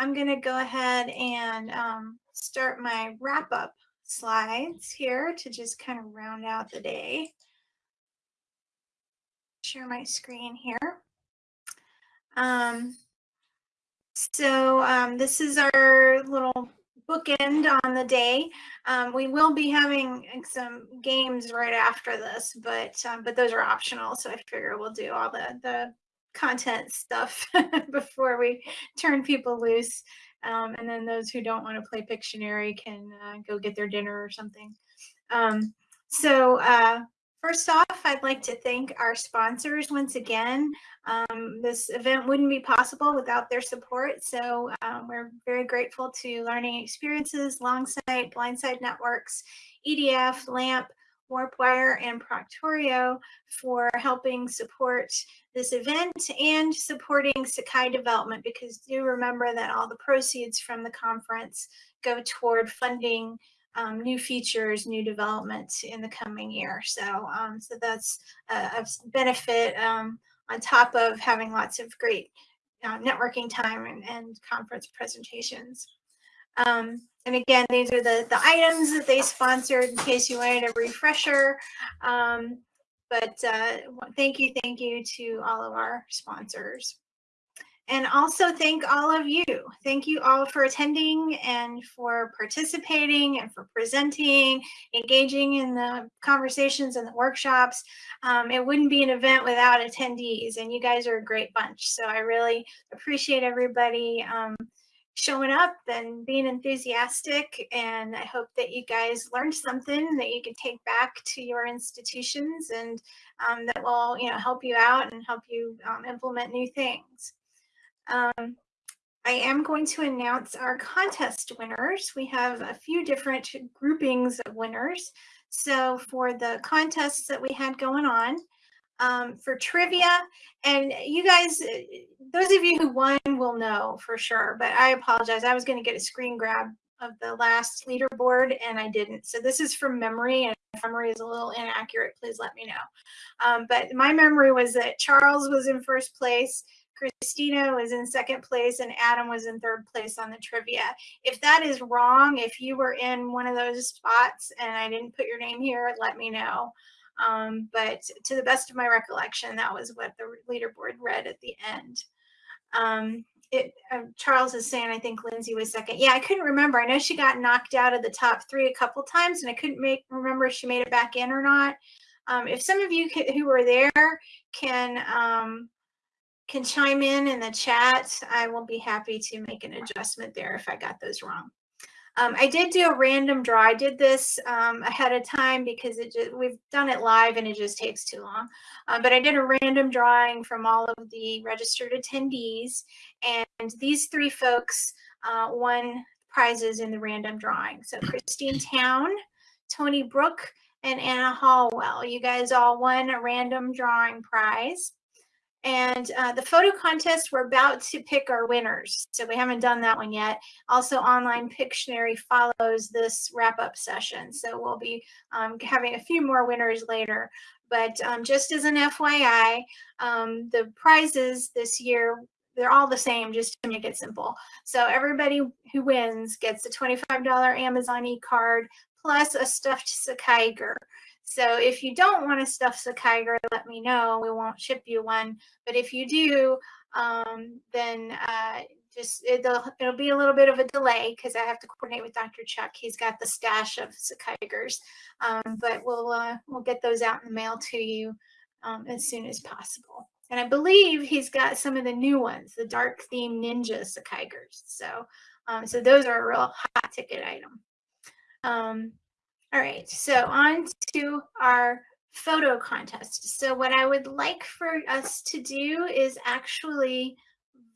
I'm going to go ahead and um, start my wrap up slides here to just kind of round out the day. Share my screen here. Um, so um, this is our little bookend on the day. Um, we will be having some games right after this, but um, but those are optional. So I figure we'll do all the the content stuff before we turn people loose. Um, and then those who don't want to play Pictionary can uh, go get their dinner or something. Um, so uh, first off, I'd like to thank our sponsors once again. Um, this event wouldn't be possible without their support. So um, we're very grateful to Learning Experiences, Longsight, Blindside Networks, EDF, LAMP, Warpwire, and Proctorio for helping support this event and supporting Sakai development because do remember that all the proceeds from the conference go toward funding um, new features, new development in the coming year. So, um, so that's a, a benefit um, on top of having lots of great uh, networking time and, and conference presentations. Um, and again, these are the, the items that they sponsored in case you wanted a refresher. Um, but uh, thank you, thank you to all of our sponsors. And also thank all of you. Thank you all for attending and for participating and for presenting, engaging in the conversations and the workshops. Um, it wouldn't be an event without attendees and you guys are a great bunch. So I really appreciate everybody um, showing up and being enthusiastic. And I hope that you guys learned something that you can take back to your institutions and um, that will, you know, help you out and help you um, implement new things. Um, I am going to announce our contest winners. We have a few different groupings of winners. So for the contests that we had going on, um, for trivia. And you guys, uh, those of you who won will know for sure, but I apologize. I was going to get a screen grab of the last leaderboard and I didn't. So this is from memory and if memory is a little inaccurate, please let me know. Um, but my memory was that Charles was in first place, Christina was in second place, and Adam was in third place on the trivia. If that is wrong, if you were in one of those spots and I didn't put your name here, let me know. Um, but to the best of my recollection, that was what the leaderboard read at the end. Um, it, uh, Charles is saying, I think Lindsay was second. Yeah, I couldn't remember. I know she got knocked out of the top three a couple times, and I couldn't make remember if she made it back in or not. Um, if some of you who were there can um, can chime in in the chat, I will be happy to make an adjustment there if I got those wrong. Um, I did do a random draw. I did this um, ahead of time because it just, we've done it live and it just takes too long. Uh, but I did a random drawing from all of the registered attendees. And these three folks uh, won prizes in the random drawing. So Christine Town, Tony Brook, and Anna Hallwell. You guys all won a random drawing prize. And uh, the photo contest, we're about to pick our winners. So we haven't done that one yet. Also, online Pictionary follows this wrap-up session. So we'll be um, having a few more winners later. But um, just as an FYI, um, the prizes this year, they're all the same just to make it simple. So everybody who wins gets a $25 Amazon e-card plus a stuffed Sakaiger. So if you don't want to stuff Sakaiger, let me know. We won't ship you one. But if you do, um, then uh, just it'll, it'll be a little bit of a delay because I have to coordinate with Dr. Chuck. He's got the stash of Sakaigers, um, but we'll uh, we'll get those out in the mail to you um, as soon as possible. And I believe he's got some of the new ones, the dark theme ninja Sakaigers. So um, so those are a real hot ticket item. Um, all right, so on to our photo contest. So what I would like for us to do is actually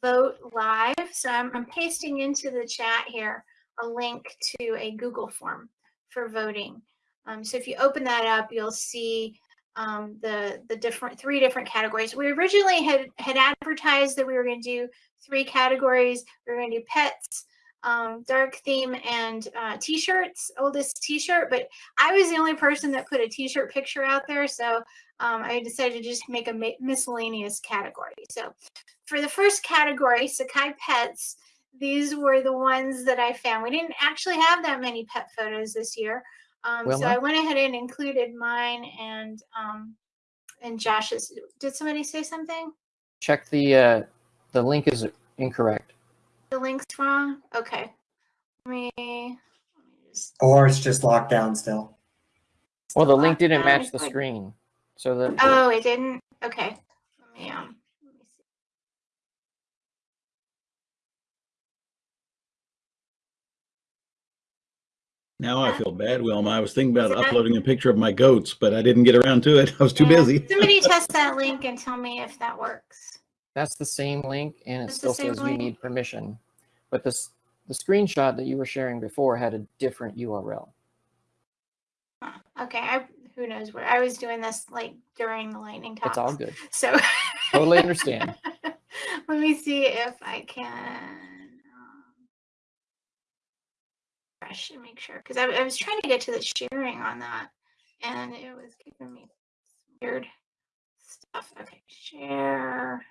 vote live. So I'm, I'm pasting into the chat here a link to a Google form for voting. Um, so if you open that up, you'll see um, the the different three different categories. We originally had had advertised that we were going to do three categories. We were going to do pets, um, dark theme and uh, t-shirts, oldest t-shirt, but I was the only person that put a t-shirt picture out there. So um, I decided to just make a miscellaneous category. So for the first category, Sakai Pets, these were the ones that I found. We didn't actually have that many pet photos this year. Um, so I went ahead and included mine and um, and Josh's. Did somebody say something? Check the uh, the link is incorrect. The link's wrong. Okay. Let me, let me just Or it's just locked down still. Well, the link didn't down. match the like- screen, so the Oh, it didn't. Okay. Let me um. Let me see. Now I feel bad, Wilma. I was thinking about that- uploading a picture of my goats, but I didn't get around to it. I was too Yeah. busy. Somebody test that link and tell me if that works. that's the same link, and it It's the still same says you need permission. But this the screenshot that you were sharing before had a different URL. Okay. I who knows where I was doing this like during the lightning talks. It's all good. So Totally understand. Let me see if I can um, refresh and make sure because I, I was trying to get to the sharing on that and it was giving me weird stuff. Okay, share.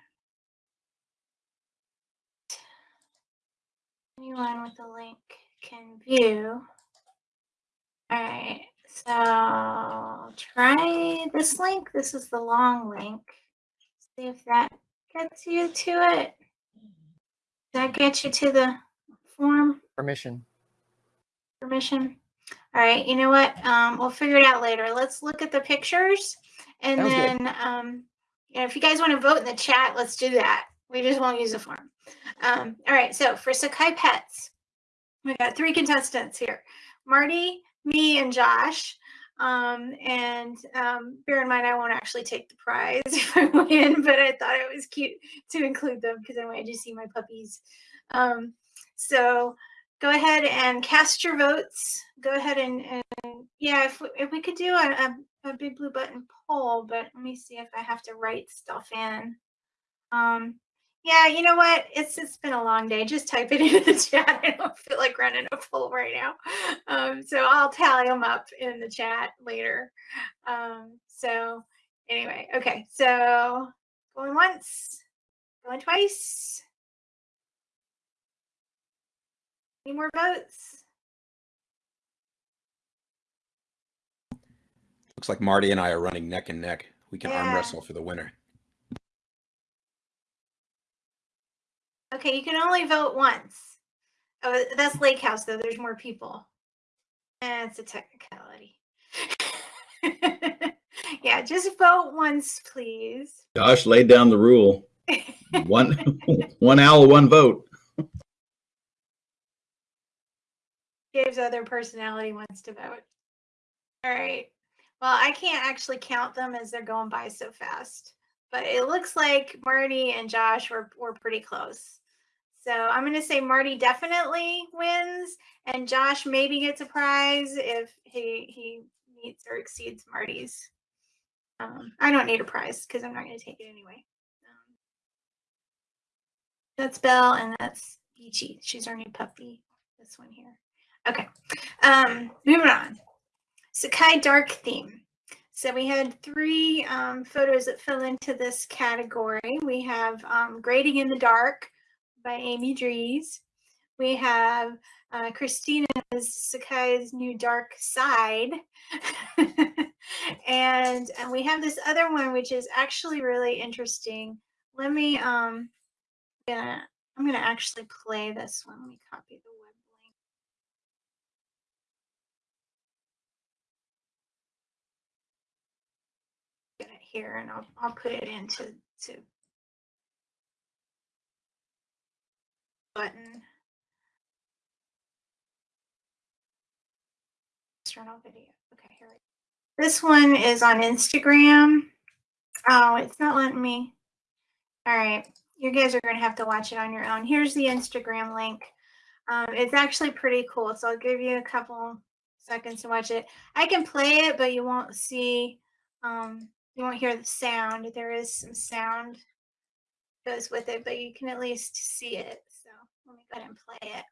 Anyone with the link can view. All right, so try this link. This is the long link. See if that gets you to it. Does that get you to the form Permission. permission? All right, you know what? Um, we'll figure it out later. Let's look at the pictures and Sounds then um, you know, if you guys want to vote in the chat, let's do that. We just won't use a form. Um, all right, so for Sakai Pets, we got three contestants here. Marty, me, and Josh. Um, and um, bear in mind, I won't actually take the prize if I win, but I thought it was cute to include them because I wanted to see my puppies. Um, so go ahead and cast your votes. Go ahead and, and yeah, if, we- if we could do a, a, a BigBlueButton poll, but let me see if I have to write stuff in. Um, yeah, you know what? It's it's been a long day. Just type it into the chat. I don't feel like running a poll right now. Um, so I'll tally them up in the chat later. Um, so anyway, okay. So going once, going twice. Any more votes? Looks like Marty and I are running neck and neck. We can arm wrestle for the winner. Okay, you can only vote once. Oh, that's Lake House though. There's more people. Eh, it's a technicality. yeah, just vote once, please. Josh laid down the rule. One, one owl, one vote. Dave's other personality wants to vote. All right. Well, I can't actually count them as they're going by so fast, but it looks like Marty and Josh were, were pretty close. So I'm going to say Marty definitely wins, and Josh maybe gets a prize if he he meets or exceeds Marty's. Um, I don't need a prize because I'm not going to take it anyway. Um, that's Belle, and that's Beachy. She's our new puppy. This one here. Okay. Um, moving on. Sakai Dark theme. So we had three um, photos that fell into this category. We have um, Grading in the Dark by Amy Dries. We have uh, Christina's Sakai's New Dark Side. and, and we have this other one, which is actually really interesting. Let me, um, gonna, I'm going to actually play this one. Let me copy the web link. Get it here and I'll, I'll put it into to button. Video. Okay, here we go. This one is on Instagram. Oh, it's not letting me. All right, you guys are going to have to watch it on your own. Here's the Instagram link. Um, it's actually pretty cool, so I'll give you a couple seconds to watch it. I can play it, but you won't see, um, you won't hear the sound. There is some sound goes with it, but you can at least see it. Let me go ahead and play it.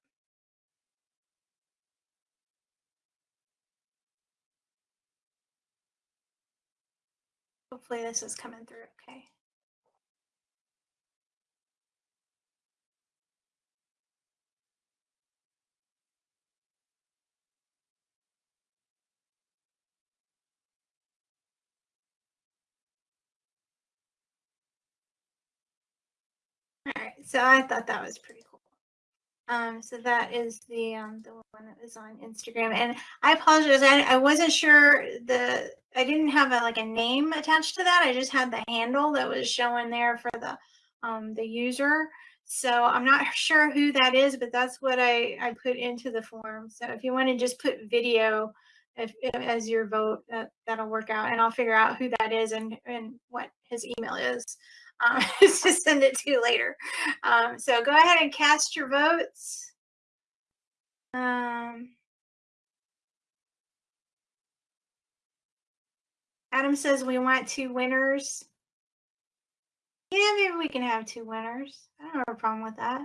Hopefully this is coming through okay. All right, so I thought that was pretty cool. Um, so that is the um the one that was on Instagram, and I apologize. I, I wasn't sure the I didn't have a like a name attached to that. I just had the handle that was showing there for the um the user. So I'm not sure who that is, but that's what I I put into the form. So if you want to just put video if, if- as your vote, that that'll work out, and I'll figure out who that is and and what his email is um, to send it to later. Um, so go ahead and cast your votes. Um, Adam says we want two winners. Yeah, maybe we can have two winners. I don't have a problem with that.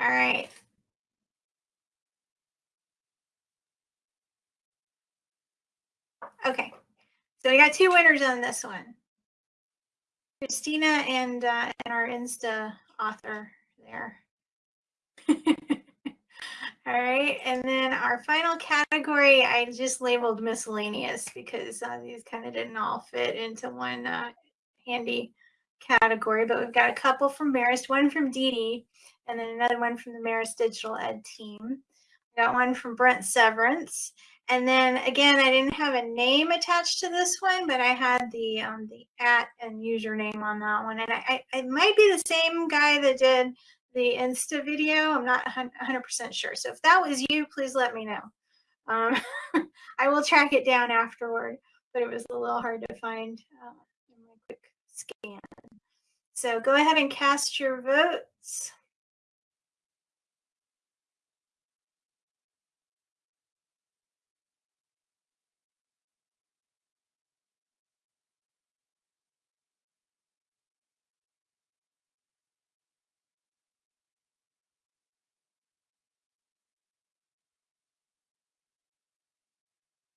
All right. Okay. So we got two winners on this one. Christina and uh, and our Insta author there. All right, and then our final category, I just labeled miscellaneous because uh, these kind of didn't all fit into one uh, handy category. But we've got a couple from Marist, one from Dee Dee, and then another one from the Marist Digital Ed team. We got one from Brent Severance, and then again, I didn't have a name attached to this one, but I had the um, the at and username on that one, and I, I it might be the same guy that did the Insta video. I'm not 100% sure. So if that was you, please let me know. Um, I will track it down afterward, but it was a little hard to find uh, in my quick scan. So go ahead and cast your votes.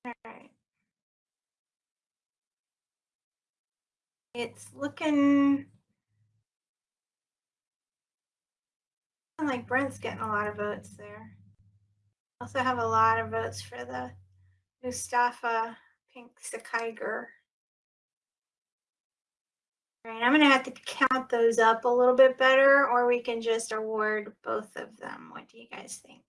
Right. It's looking like Brent's getting a lot of votes there. Also have a lot of votes for the Mustafa Pink Sakaiger. All right, I'm gonna have to count those up a little bit better, or we can just award both of them. What do you guys think?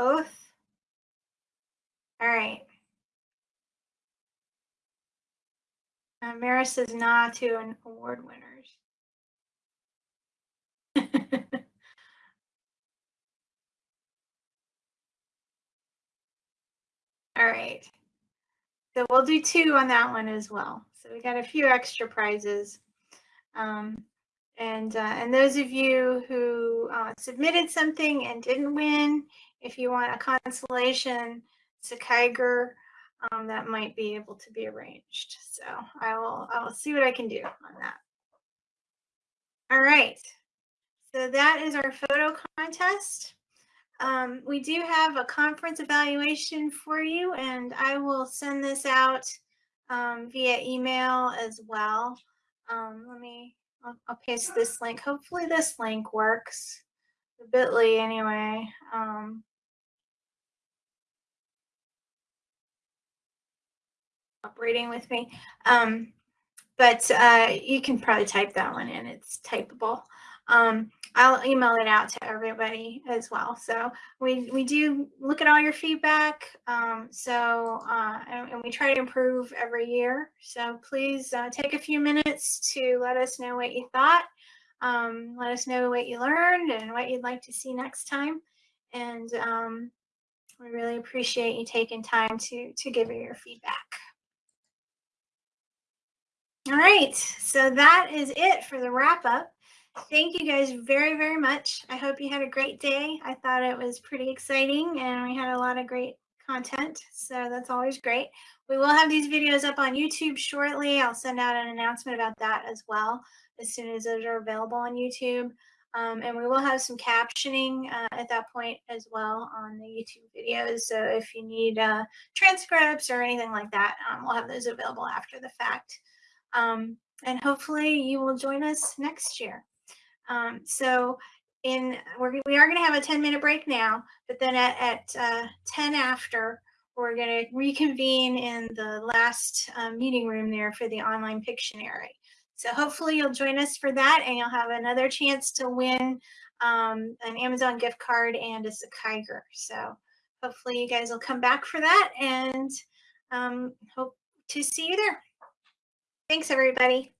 Both? All right. Uh, Maris says nah to an award winners. All right. So we'll do two on that one as well. So we got a few extra prizes. Um, and uh, and those of you who uh, submitted something and didn't win, if you want a consolation Sakaiger, um, that might be able to be arranged. So I will I will see what I can do on that. All right. So that is our photo contest. Um, we do have a conference evaluation for you, and I will send this out um, via email as well. Um, let me, I'll, I'll paste this link. Hopefully this link works. The bit.ly anyway. Um, operating with me. Um, but uh, you can probably type that one in. It's typable. Um, I'll email it out to everybody as well. So we we do look at all your feedback. Um, so uh, and, and we try to improve every year. So please uh, take a few minutes to let us know what you thought. Um, let us know what you learned and what you'd like to see next time. And um, we really appreciate you taking time to to give your feedback. All right, so that is it for the wrap up. Thank you guys very, very much. I hope you had a great day. I thought it was pretty exciting and we had a lot of great content. So that's always great. We will have these videos up on YouTube shortly. I'll send out an announcement about that as well as soon as those are available on YouTube. Um, and we will have some captioning uh, at that point as well on the YouTube videos. So if you need uh, transcripts or anything like that, um, we'll have those available after the fact. Um, and hopefully you will join us next year. Um, so in we're we are going to have a 10 minute break now, but then at, at uh, 10 after we're going to reconvene in the last um, meeting room there for the online Pictionary. So hopefully you'll join us for that, and you'll have another chance to win um, an Amazon gift card and a Sakaiger. So hopefully you guys will come back for that, and um, hope to see you there. Thanks, everybody.